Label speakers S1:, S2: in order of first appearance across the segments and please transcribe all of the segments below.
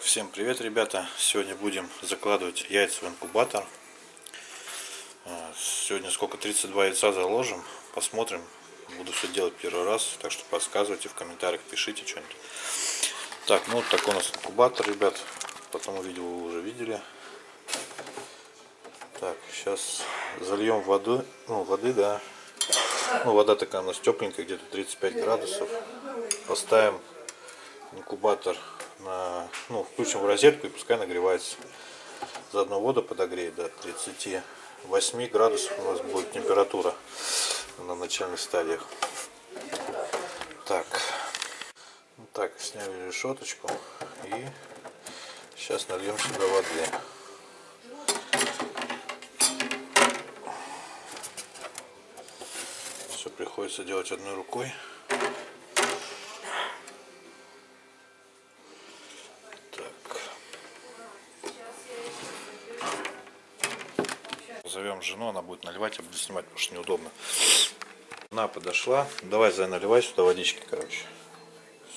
S1: Всем привет, ребята! Сегодня будем закладывать яйца в инкубатор. А, Сегодня сколько? 32 яйца заложим. Посмотрим. Буду все делать первый раз, так что подсказывайте в комментариях, пишите что-нибудь. Так, ну вот такой у нас инкубатор, ребят. Потом видео вы уже видели. Так, сейчас зальем воду, ну воды, да. Ну вода такая у нас тепленькая, где-то 35 градусов. Поставим инкубатор на, ну, включим в розетку и пускай нагревается. Заодно воду подогреет до 38 градусов у нас будет температура на начальных стадиях. Так, вот так, сняли решеточку и сейчас нальем сюда воды. Все приходится делать одной рукой. Зовем жену, она будет наливать, я буду снимать, потому что неудобно. Она подошла. Давай, Зай, наливай сюда водички, короче.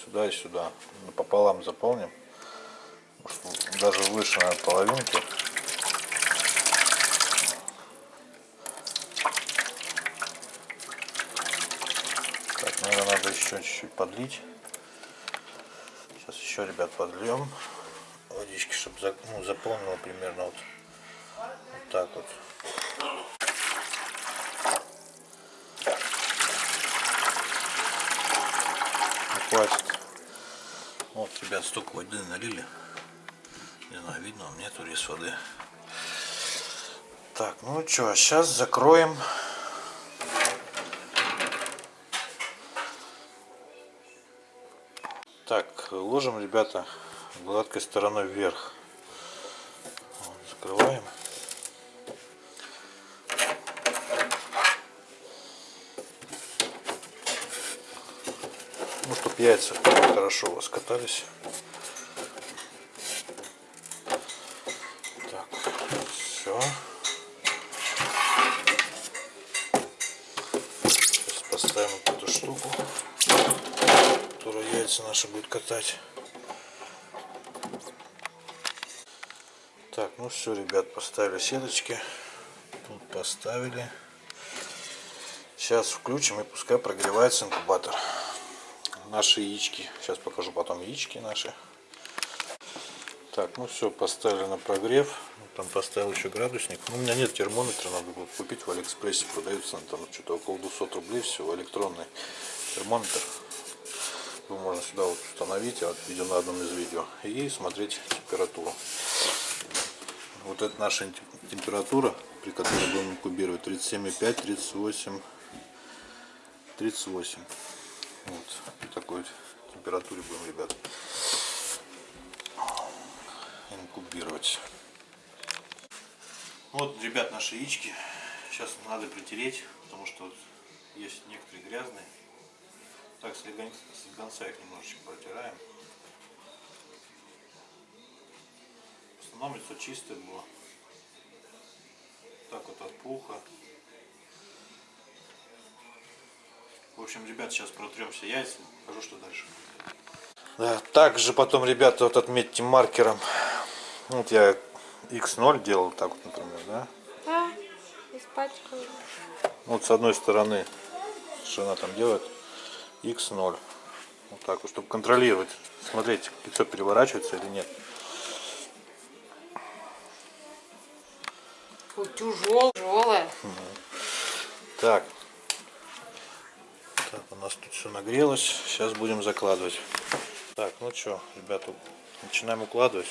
S1: Сюда и сюда. Пополам заполним. Даже выше на половинки. Так, наверное, надо еще чуть-чуть подлить. Сейчас еще, ребят, подльем водички, чтобы ну, заполнило примерно вот, вот так вот. хватит. Вот, ребят, столько воды налили. Не знаю, видно вам, нету рис воды. Так, ну что, сейчас закроем. Так, ложим, ребята, гладкой стороной вверх. Вот, закрываем. Яйца хорошо раскатались. Так, все. Сейчас поставим вот эту штуку, которая яйца наши будет катать. Так, ну все, ребят, поставили сеточки. Тут поставили. Сейчас включим и пускай прогревается инкубатор наши яички. Сейчас покажу потом яички наши. Так, ну все, поставили на прогрев. Там поставил еще градусник. Ну, у меня нет термометра, надо будет купить в Алиэкспрессе. Продается там что-то около 200 рублей всего. Электронный термометр. Его можно сюда вот установить, я вот видел на одном из видео. И смотреть температуру. Вот это наша температура, при которой будем инкубировать. 37,5, 38, 38. Вот при такой температуре будем, ребят, инкубировать. Вот, ребят, наши яички. Сейчас надо притереть, потому что есть некоторые грязные. Так, с слегонца их немножечко протираем. В основном лицо чистое было. Так вот от пуха. В общем, ребят, сейчас протрем все яйца. Покажу, что дальше. Да, также потом, ребята, вот отметьте маркером. Вот я x0 делал, так вот, например, да?
S2: А, испачкал.
S1: Вот с одной стороны, что она там делает, x0. Вот так вот, чтобы контролировать, смотреть, яйцо переворачивается или нет.
S2: Тяжелое.
S1: Так, так, у нас тут все нагрелось. Сейчас будем закладывать. Так, ну что, ребята, начинаем укладывать.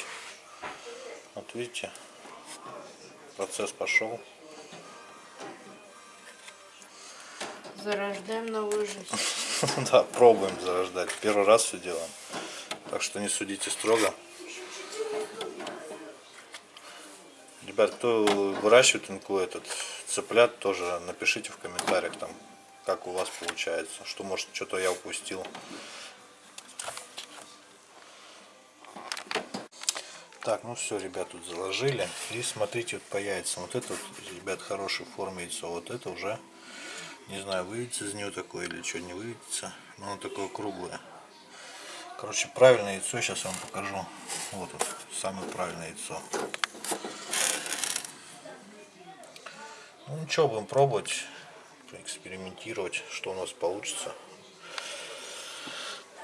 S1: Вот видите, процесс пошел.
S2: Зарождаем новую жизнь.
S1: Да, пробуем зарождать. Первый раз все делаем. Так что не судите строго. Ребят, кто выращивает инку этот цыплят, тоже напишите в комментариях там, как у вас получается, что может что-то я упустил. Так, ну все, ребят, тут заложили. И смотрите вот по яйцам. Вот это, вот, ребят, хорошей формы яйцо. Вот это уже, не знаю, выведется из нее такое или что, не выведется. Но оно такое круглое. Короче, правильное яйцо сейчас вам покажу. Вот, вот самое правильное яйцо. Ну ничего, будем пробовать, экспериментировать, что у нас получится.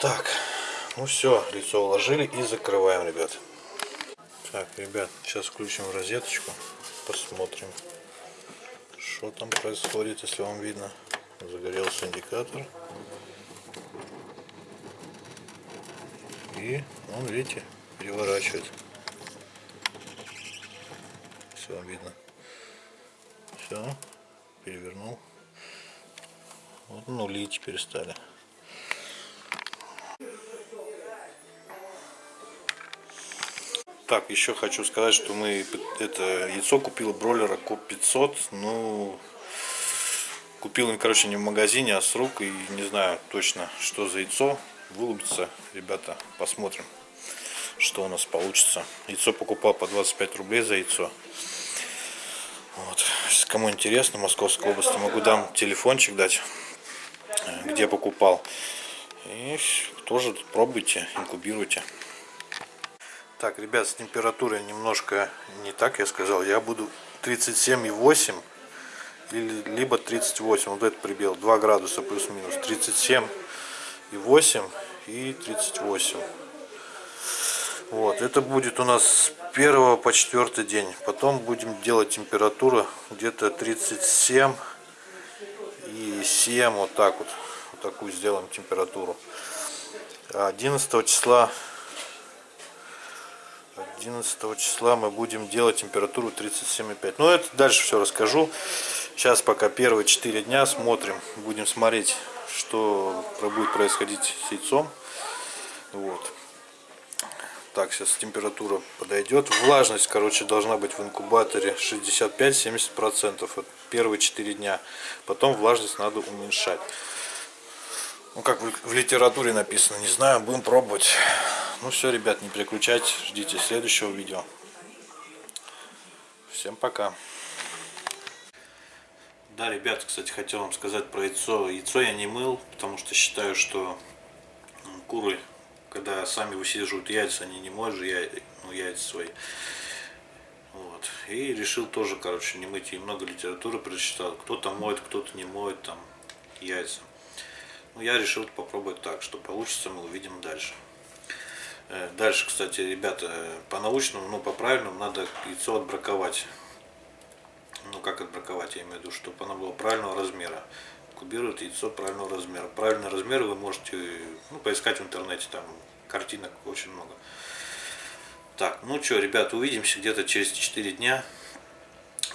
S1: Так, ну все, лицо уложили и закрываем, ребят. Так, ребят, сейчас включим розеточку, посмотрим, что там происходит, если вам видно. Загорелся индикатор. И он, видите, переворачивает. Все видно. Все, перевернул. Вот нули теперь стали. Так, еще хочу сказать, что мы это яйцо купил бройлера Коп 500. Ну, купил им, короче, не в магазине, а с рук. И не знаю точно, что за яйцо. Вылупится, ребята, посмотрим, что у нас получится. Яйцо покупал по 25 рублей за яйцо. Вот. Кому интересно, Московской области, могу дам телефончик дать, где покупал. И тоже пробуйте, инкубируйте. Так, ребят, с температурой немножко не так я сказал. Я буду 37,8 либо 38. Вот этот прибил 2 градуса плюс-минус. 37,8 и 38. Вот, это будет у нас с 1 по 4 день. Потом будем делать температуру где-то 37 и 7, вот так вот. Вот такую сделаем температуру. 11 числа 11 числа мы будем делать температуру 37,5. Ну, это дальше все расскажу. Сейчас пока первые 4 дня смотрим. Будем смотреть, что будет происходить с яйцом. Вот. Так, сейчас температура подойдет. Влажность, короче, должна быть в инкубаторе 65-70%. Вот первые 4 дня. Потом влажность надо уменьшать. Ну, как в литературе написано, не знаю, будем пробовать. Ну все, ребят, не переключайтесь, ждите следующего видео. Всем пока. Да, ребят, кстати, хотел вам сказать про яйцо. Яйцо я не мыл, потому что считаю, что куры, когда сами высиживают яйца, они не моют же яйца, ну, яйца свои. Вот. И решил тоже, короче, не мыть. И много литературы прочитал. Кто-то моет, кто-то не моет там яйца. Ну, я решил попробовать так. Что получится, мы увидим дальше. Э, дальше, кстати, ребята, по-научному, ну, по-правильному надо яйцо отбраковать. Ну, как отбраковать, я имею в виду, чтобы оно было правильного размера. Кубирует яйцо правильного размера. Правильный размер вы можете ну, поискать в интернете, там картинок очень много. Так, ну что, ребят, увидимся где-то через 4 дня.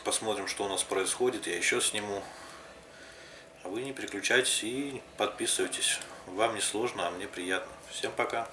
S1: Посмотрим, что у нас происходит. Я еще сниму. А вы не переключайтесь и подписывайтесь. Вам не сложно, а мне приятно. Всем пока.